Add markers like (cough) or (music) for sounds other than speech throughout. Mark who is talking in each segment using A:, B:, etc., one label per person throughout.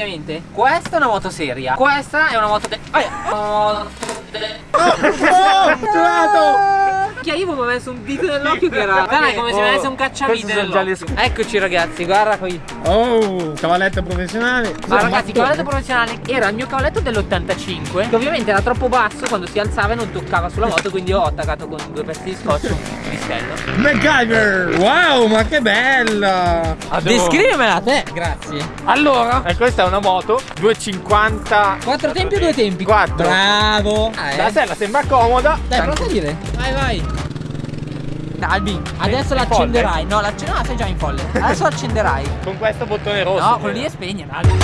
A: praticamente questa è una moto seria, questa è una moto de... Oh,
B: Oh, trovato!
A: Che io mi ho messo un dito nell'occhio che era. Guarda, come se mi avesse un cacciavite. Eccoci ragazzi, guarda qui.
B: Oh, cavalletto professionale.
A: Ma ragazzi, il cavalletto professionale era il mio cavalletto dell'85 Che ovviamente era troppo basso quando si alzava e non toccava sulla moto Quindi ho attaccato con due pezzi di scotch un pistello
B: MacGyver! Wow, ma che bella!
A: Descrivimela a te, grazie
B: Allora, e questa è una moto 250
A: Quattro tempi o due tempi?
B: 4
A: Bravo ah,
B: La
A: eh.
B: sella sembra comoda
A: Dai, prova a dire Vai, vai Dai, Albi, adesso l'accenderai No, l'accenderai, no, sei già in folle. (laughs) Adesso l'accenderai
B: Con questo bottone rosso
A: No, quello lì è spegnere, Albi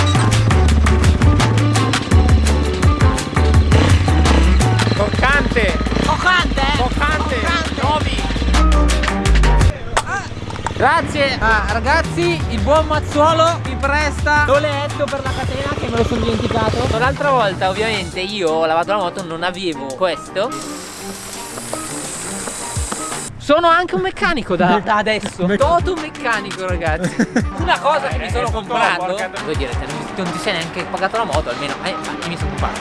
B: Toccante.
A: Toccante
B: Toccante. Nuovi
A: Grazie ah, ragazzi, il buon Mazzuolo mi presta l'oletto per la catena che me lo sono dimenticato. L'altra volta ovviamente io ho lavato la moto, non avevo questo sono anche un meccanico da, da adesso. Toto un meccanico ragazzi. Una cosa che mi sono comprato Voi direte non ti sei neanche pagato la moto almeno Eh mi sono comprato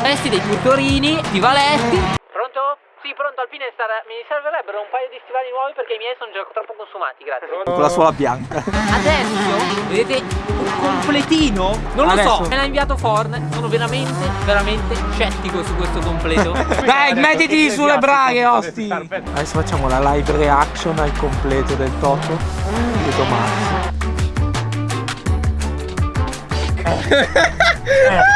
A: Questi dei turtorini, stivaletti Pronto? Alpine Star. Mi servirebbero un paio di stivali nuovi perché i miei sono già troppo consumati, grazie.
C: Con la suola bianca.
A: Adesso, vedete, un completino? Non lo
C: Adesso.
A: so, me l'ha inviato Ford. Sono veramente, veramente scettico su questo completo. (laughs)
C: Dai, mettiti sulle braghe, osti. Adesso facciamo la live reaction al completo del Toto di domani. (laughs)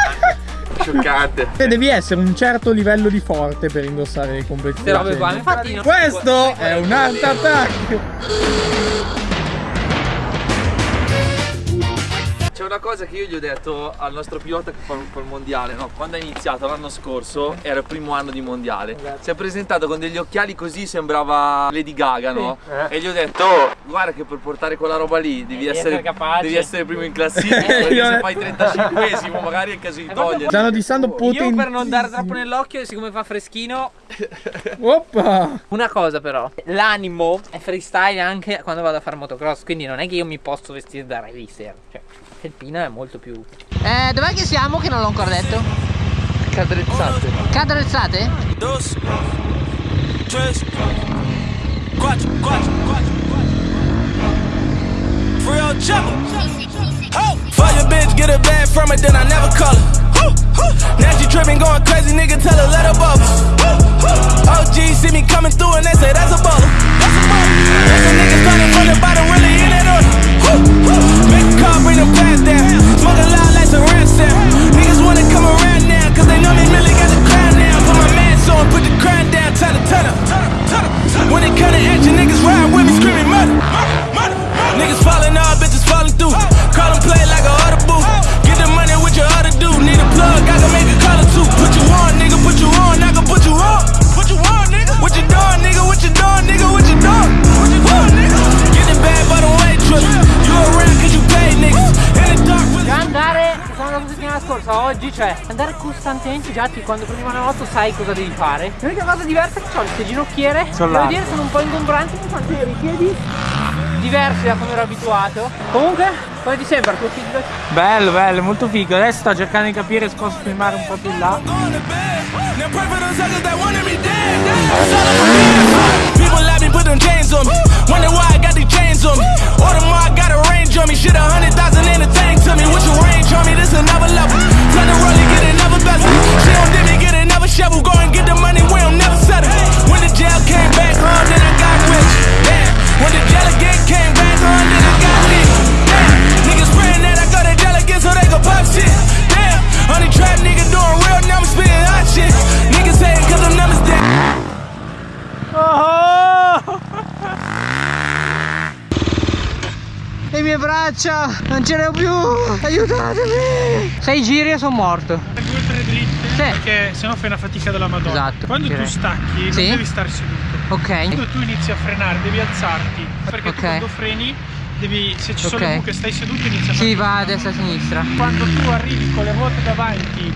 B: Scioccante Devi essere un certo livello di forte per indossare i completi
A: Queste robe qua, infatti
B: Questo è un art attack
D: una cosa che io gli ho detto al nostro pilota che fa fa il mondiale, no? Quando ha iniziato l'anno scorso, era il primo anno di mondiale. Si è presentato con degli occhiali così, sembrava Lady Gaga, no? E gli ho detto, "Oh, guarda che per portare quella roba lì devi, essere,
A: essere capace."
D: devi essere primo in classifica, perché se fai 35esimo magari è il caso di togliere.
B: Stanno dissando
A: Io
B: potenti
A: per non dare troppo nell'occhio, siccome fa freschino.
B: Oppa
A: Una cosa però, l'animo è freestyle anche quando vado a fare motocross, quindi non è che io mi posso vestire da racer. Cioè, felpina è molto più. Eh, dov'è che siamo? Che non l'ho ancora detto.
D: Cadrezzate.
A: Cadrezzate?
E: dos, tres, quatro, quatro, quatro. Real. Ho! Fuck your bitch, get a bag from it, then I never call her. Now she tripping, going crazy, nigga, tell her let her bubble. OG see me coming through and they say that's a baller. That's a baller. That's a nigga starting from the bottom, really in that order. Call, bring the pants down. Smoking loud like some ransom. Niggas wanna come around now, cause they know they really got
A: oggi, cioè andare costantemente già ti quando prendi una moto sai cosa devi fare. L'unica cosa diversa è che ho le ginocchiere, devo dire sono un po' ingombranti fanno vedere i piedi diversi da come ero abituato. Comunque, come ti sembra il tuo feedback?
C: Bello, bello, molto figo. Adesso sto cercando di capire se posso filmare un po' più in là.
E: Order more, I got a range on me. Shit, a hundred thousand in the tank to me. What you range on me? This another level. Tell the rollie, get another bezel. She don't dip me, get another shovel. Go and get the money, we don't never
A: Braccia, non ce ne ho più, aiutatemi! Sei giri e sono morto.
F: due o tre dritte
A: Sì.
F: perché sennò fai una fatica della madonna
A: Esatto,
F: quando
A: direi.
F: tu stacchi
A: Sì.
F: non devi stare seduto
A: Ok.
F: quando tu inizi a frenare devi alzarti perché
A: Ok.
F: tu quando freni devi se ci sono le buche stai seduto inizia a
A: Si
F: fare
A: va a destra e a sinistra.
F: quando tu arrivi con le ruote davanti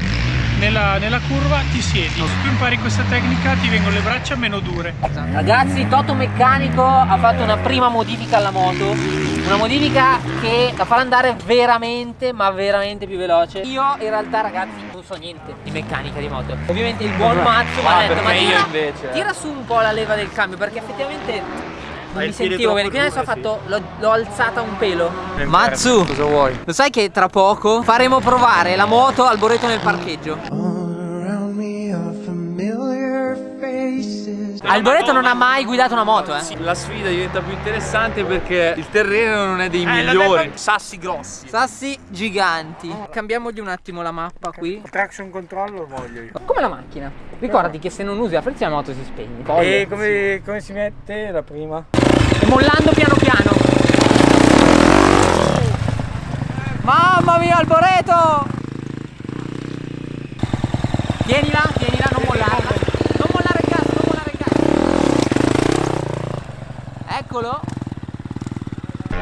F: nella, nella curva ti siedi. Se tu impari questa tecnica ti vengono le braccia meno dure.
A: Ragazzi, Toto Meccanico ha fatto una prima modifica alla moto. Una modifica che la farà andare veramente, ma veramente più veloce. Io in realtà ragazzi non so niente di meccanica di moto. Ovviamente il buon Mazzo mi ha detto, ma tira,
D: invece, eh."
A: tira su un po' la leva del cambio perché effettivamente non mi sentivo bene. Quindi adesso ho fatto, l'ho, l'ho alzata un pelo. Mazzu,
D: Cosa vuoi?
A: lo sai che tra poco faremo provare la moto al Boreto nel parcheggio? Alboreto non ha mai guidato una moto, eh?
D: La sfida diventa più interessante perché il terreno non è dei migliori.
C: Sassi grossi.
A: Sassi giganti. Cambiamogli un attimo la mappa qui.
B: Traction control lo voglio io.
A: Come la macchina. Ricordati che se non usi la frizione la moto si spegne.
B: E come, come si mette la prima?
A: Mollando piano piano. Mamma mia, Alboreto! Tienila, tienila, non mollarla. Non mollare il gas, non mollare il gas. Eccolo.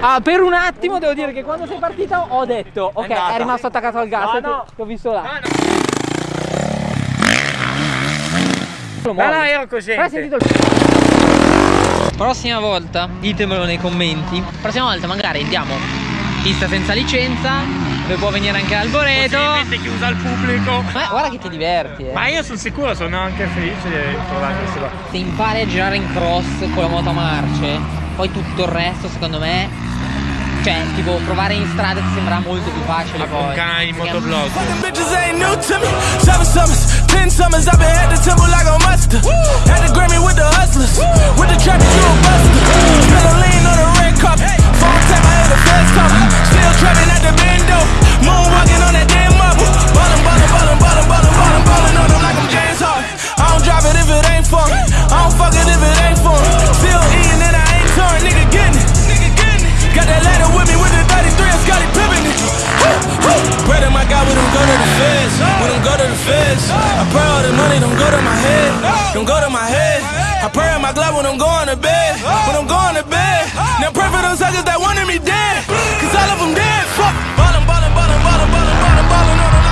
A: Ah, per un attimo devo dire che quando sei partita ho detto, ok, è, rimasto attaccato al gas,
B: No, no.
A: che ho visto là. Lo
B: No, no,
A: muovi.
B: ero
A: Però hai sentito il... Prossima volta, ditemelo nei commenti. Prossima volta magari andiamo pista senza licenza, dove può venire anche Alboreto.
B: Possibilmente chiusa al pubblico.
A: Ma guarda che ti diverti, eh.
B: Ma io sono sicuro, sono anche felice di provare queste cose.
A: Se impari a girare in cross con la moto a marce, poi tutto il resto secondo me. Cioè, tipo, provare in strada ti sembra molto più facile poi.
B: canale di motoblog.
E: Seven summers, ten summers, I've been at the temple like a monster. Had the Grammy with the hustlers, feds. We don't go to the feds. I pray all the money don't go to my head. Don't go to my head. I pray on my glove when I'm going to bed. When I'm going to bed. Now pray for those suckers that wanted me dead. Cause all of them dead. Fuck. Ballin', ballin', ballin', ballin', ballin', ballin', ballin' on them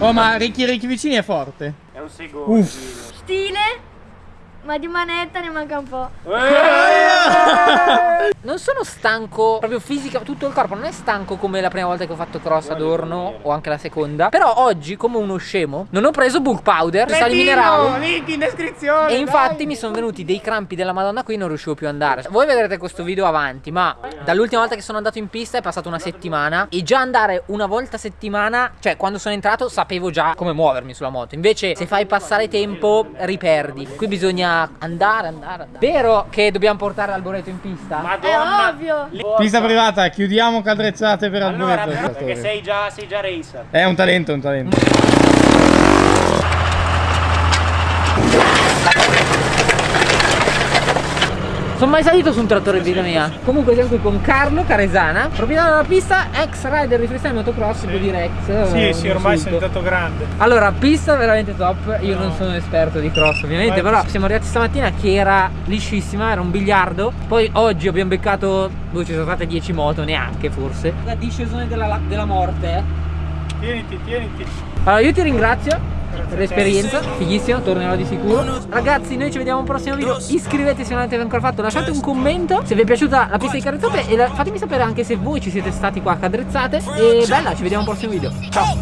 B: Oh, ma Ricky Ricky vicini è forte.
C: È un.
B: Uff.
G: Stile, ma di manetta ne manca un po'.
B: Eh, (laughs)
A: Non sono stanco proprio fisica, tutto il corpo non è stanco come la prima volta che ho fatto cross ad Orno o anche la seconda. Però oggi, come uno scemo, non ho preso bulk powder, sali minerali.
B: link in descrizione.
A: E infatti mi sono venuti dei crampi della madonna qui non riuscivo più ad andare Voi vedrete questo video avanti ma dall'ultima volta che sono andato in pista è passata una settimana E già andare una volta a settimana Cioè quando sono entrato sapevo già come muovermi sulla moto Invece se fai passare tempo riperdi Qui bisogna andare, andare, andare Vero che dobbiamo portare l'alboreto in pista?
G: Madonna. È ovvio.
B: Pista privata, chiudiamo cadrezzate per
F: Allora,
B: alboreto.
F: perché sei già, sei già racer.
B: È un talento, un talento. (laughs)
A: Sono mai salito su un trattore in vita mia Comunque siamo qui con Carlo Caresana Proprietario della pista, ex rider di freestyle motocross Devo dire ex
F: Sì,
A: eh,
F: sì,
A: un
F: ormai sei diventato grande.
A: Allora, pista veramente top. Io non sono esperto di cross, ovviamente.
F: Vai.
A: Però siamo arrivati stamattina che era liscissima, era un biliardo. Poi oggi abbiamo beccato. Dove ci sono state 10 moto, neanche forse. La discesone della, della morte. eh.
F: Tieniti, tieniti.
A: Allora, io ti ringrazio l'esperienza, fighissimo, tornerò di sicuro. Ragazzi, noi ci vediamo al prossimo video. Iscrivetevi se non l'avete ancora fatto, lasciate un commento se vi è piaciuta la pista di Cadrezzate e la... fatemi sapere anche se voi ci siete stati qua a Cadrezzate. E bella, ci vediamo al prossimo video. Ciao.